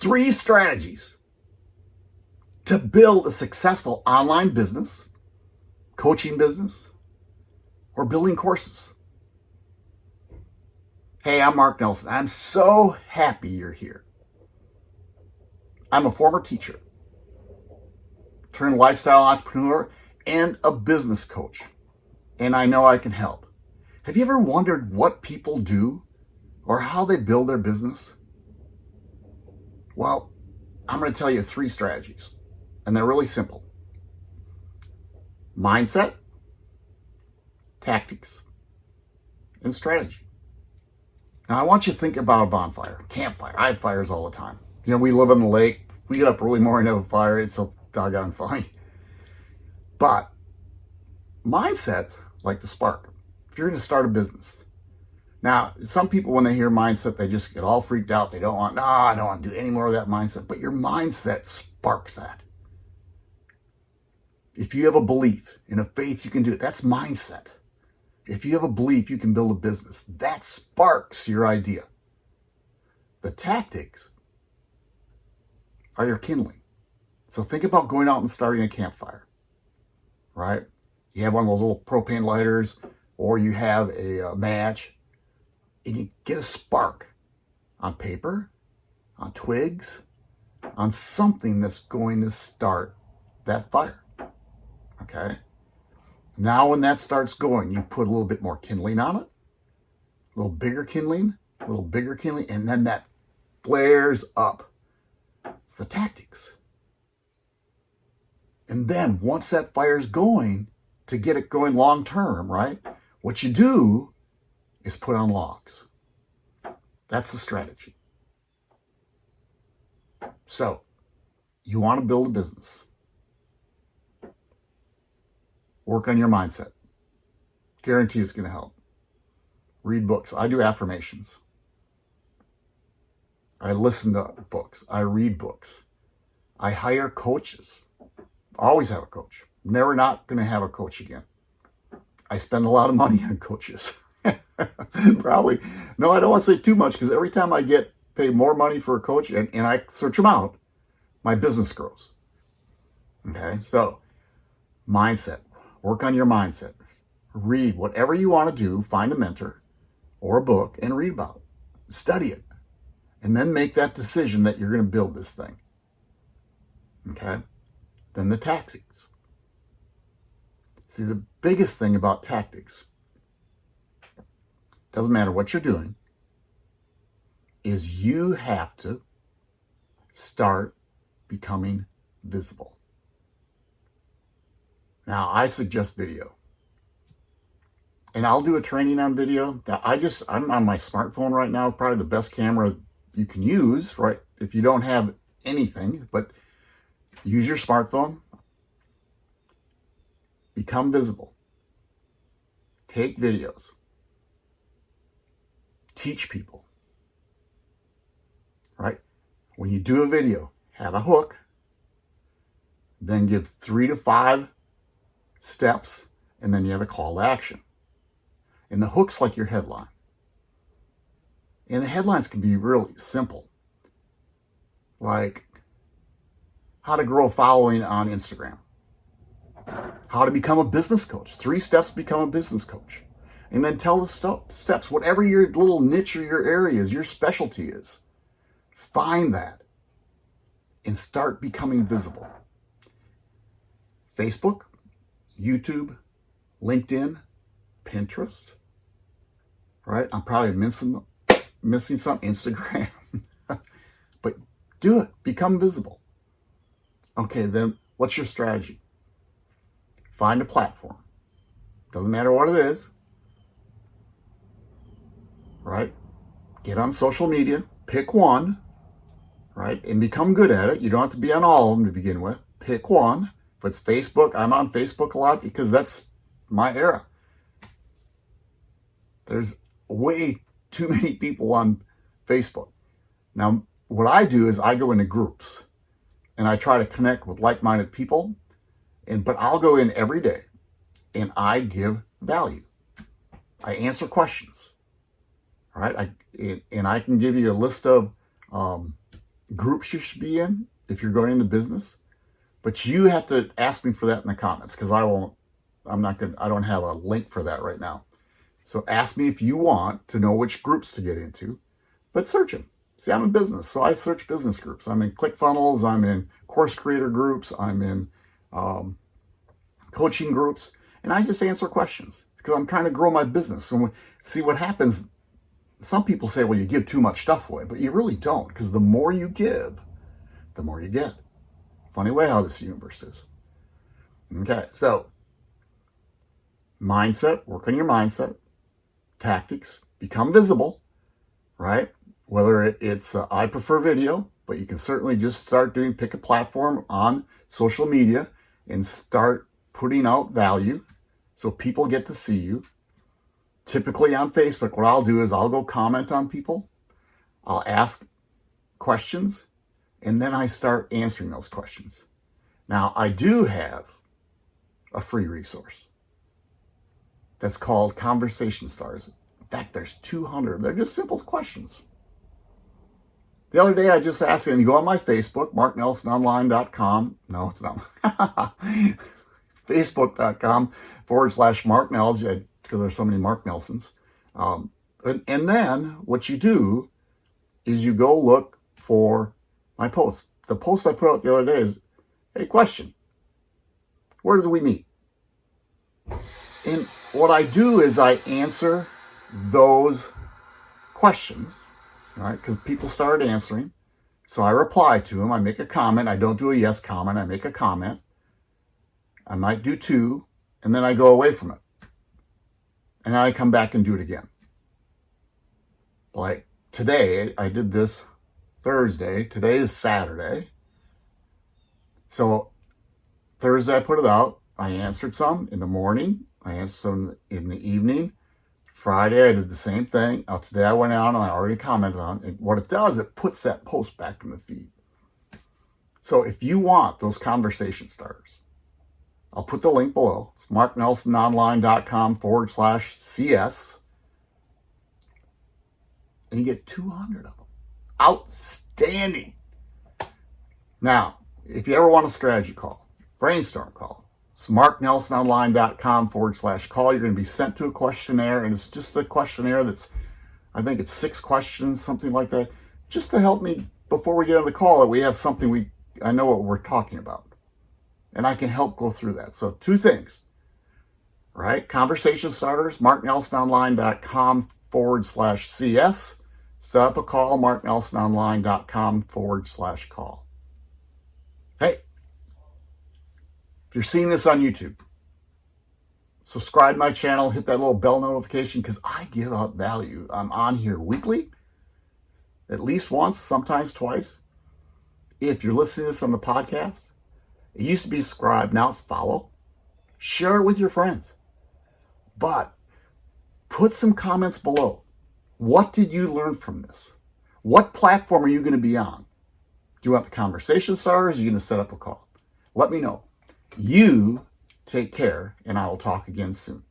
three strategies to build a successful online business, coaching business, or building courses. Hey, I'm Mark Nelson. I'm so happy you're here. I'm a former teacher, turned lifestyle entrepreneur, and a business coach, and I know I can help. Have you ever wondered what people do or how they build their business? Well, I'm going to tell you three strategies, and they're really simple. Mindset, tactics, and strategy. Now, I want you to think about a bonfire, campfire. I have fires all the time. You know, we live on the lake. We get up early morning have a fire. It's so doggone funny. But mindset's like the spark. If you're going to start a business, now, some people, when they hear mindset, they just get all freaked out. They don't want, no, I don't want to do any more of that mindset. But your mindset sparks that. If you have a belief in a faith, you can do it. That's mindset. If you have a belief you can build a business, that sparks your idea. The tactics are your kindling. So think about going out and starting a campfire, right? You have one of those little propane lighters or you have a, a match and you get a spark on paper, on twigs, on something that's going to start that fire. Okay? Now when that starts going, you put a little bit more kindling on it, a little bigger kindling, a little bigger kindling, and then that flares up. It's the tactics. And then once that fire's going, to get it going long term, right? What you do is put on logs. That's the strategy. So, you want to build a business. Work on your mindset. Guarantee it's going to help. Read books. I do affirmations. I listen to books. I read books. I hire coaches. Always have a coach. Never not going to have a coach again. I spend a lot of money on coaches. Probably. No, I don't want to say too much because every time I get paid more money for a coach and, and I search them out, my business grows. Okay, so mindset. Work on your mindset. Read whatever you want to do. Find a mentor or a book and read about it. Study it. And then make that decision that you're going to build this thing. Okay? Then the tactics. See, the biggest thing about tactics doesn't matter what you're doing, is you have to start becoming visible. Now, I suggest video. And I'll do a training on video. That I just, I'm on my smartphone right now, probably the best camera you can use, right? If you don't have anything, but use your smartphone. Become visible. Take videos teach people, right? When you do a video, have a hook, then give three to five steps, and then you have a call to action. And the hook's like your headline. And the headlines can be really simple. Like how to grow a following on Instagram. How to become a business coach. Three steps become a business coach and then tell the st steps, whatever your little niche or your area is, your specialty is. Find that and start becoming visible. Facebook, YouTube, LinkedIn, Pinterest, right? I'm probably missing, missing some Instagram, but do it, become visible. Okay, then what's your strategy? Find a platform. Doesn't matter what it is right? Get on social media, pick one, right? And become good at it. You don't have to be on all of them to begin with. Pick one. If it's Facebook, I'm on Facebook a lot because that's my era. There's way too many people on Facebook. Now, what I do is I go into groups and I try to connect with like-minded people. And But I'll go in every day and I give value. I answer questions. Right, I, and I can give you a list of um, groups you should be in if you're going into business. But you have to ask me for that in the comments because I won't, I'm not going to, I don't have a link for that right now. So ask me if you want to know which groups to get into, but search them. See, I'm in business, so I search business groups. I'm in ClickFunnels, I'm in course creator groups, I'm in um, coaching groups, and I just answer questions because I'm trying to grow my business. And see what happens, some people say, well, you give too much stuff away, but you really don't because the more you give, the more you get. Funny way how this universe is. Okay, so mindset, work on your mindset, tactics, become visible, right? Whether it's, uh, I prefer video, but you can certainly just start doing, pick a platform on social media and start putting out value so people get to see you. Typically on Facebook, what I'll do is I'll go comment on people. I'll ask questions and then I start answering those questions. Now, I do have a free resource that's called Conversation Stars. In fact, there's 200. They're just simple questions. The other day, I just asked him, you go on my Facebook, marknelsononline.com. No, it's not. Facebook.com forward slash Mark Nels, because there's so many Mark Nelsons. Um, and, and then what you do is you go look for my post. The post I put out the other day is, hey, question, where did we meet? And what I do is I answer those questions, right? Because people started answering. So I reply to them. I make a comment. I don't do a yes comment. I make a comment. I might do two, and then I go away from it. And I come back and do it again. Like today, I did this Thursday. Today is Saturday. So Thursday I put it out. I answered some in the morning. I answered some in the evening. Friday I did the same thing. Now today I went out and I already commented on it. What it does, it puts that post back in the feed. So if you want those conversation starters, I'll put the link below. It's marknelsononline.com forward slash CS. And you get 200 of them. Outstanding. Now, if you ever want a strategy call, brainstorm call, it's marknelsononline.com forward slash call. You're going to be sent to a questionnaire, and it's just a questionnaire that's, I think it's six questions, something like that, just to help me before we get on the call that we have something we, I know what we're talking about. And I can help go through that. So two things, right? Conversation starters, marknelsononline.com forward slash CS set up a call, marknelsononline.com forward slash call. Hey, if you're seeing this on YouTube, subscribe my channel, hit that little bell notification because I give out value. I'm on here weekly, at least once, sometimes twice. If you're listening to this on the podcast, it used to be subscribe, now it's follow. Share it with your friends. But put some comments below. What did you learn from this? What platform are you going to be on? Do you want the conversation stars? Are you going to set up a call? Let me know. You take care, and I will talk again soon.